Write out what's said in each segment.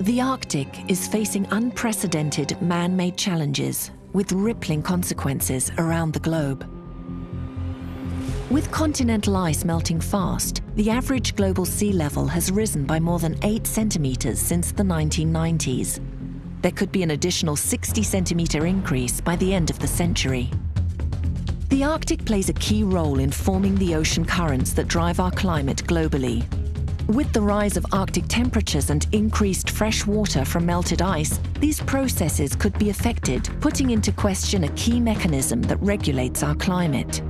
The Arctic is facing unprecedented man-made challenges with rippling consequences around the globe. With continental ice melting fast, the average global sea level has risen by more than 8 centimeters since the 1990s. There could be an additional 60 centimeter increase by the end of the century. The Arctic plays a key role in forming the ocean currents that drive our climate globally. With the rise of Arctic temperatures and increased fresh water from melted ice, these processes could be affected, putting into question a key mechanism that regulates our climate.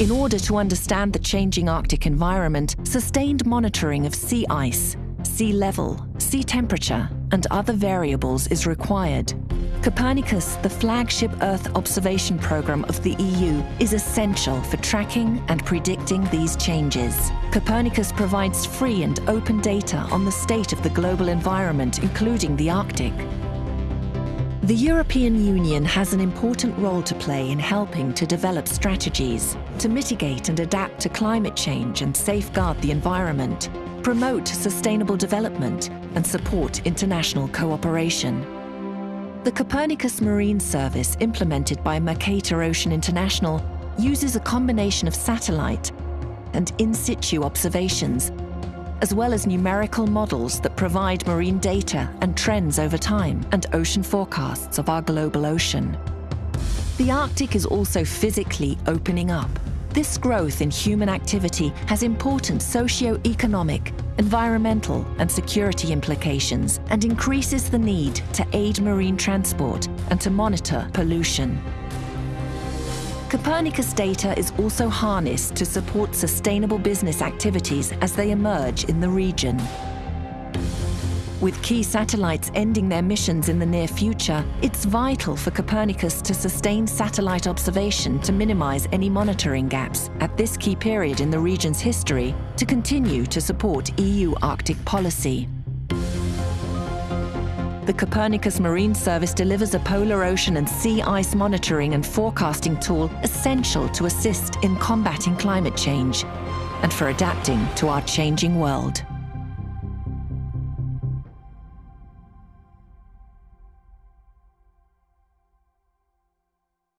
In order to understand the changing Arctic environment, sustained monitoring of sea ice, sea level, sea temperature, and other variables is required. Copernicus, the flagship Earth observation program of the EU, is essential for tracking and predicting these changes. Copernicus provides free and open data on the state of the global environment, including the Arctic. The European Union has an important role to play in helping to develop strategies to mitigate and adapt to climate change and safeguard the environment, promote sustainable development and support international cooperation. The Copernicus Marine Service implemented by Mercator Ocean International uses a combination of satellite and in situ observations as well as numerical models that provide marine data and trends over time and ocean forecasts of our global ocean. The Arctic is also physically opening up. This growth in human activity has important socio-economic, environmental and security implications and increases the need to aid marine transport and to monitor pollution. Copernicus data is also harnessed to support sustainable business activities as they emerge in the region. With key satellites ending their missions in the near future, it's vital for Copernicus to sustain satellite observation to minimize any monitoring gaps at this key period in the region's history to continue to support EU Arctic policy. The Copernicus Marine Service delivers a polar ocean and sea ice monitoring and forecasting tool essential to assist in combating climate change and for adapting to our changing world.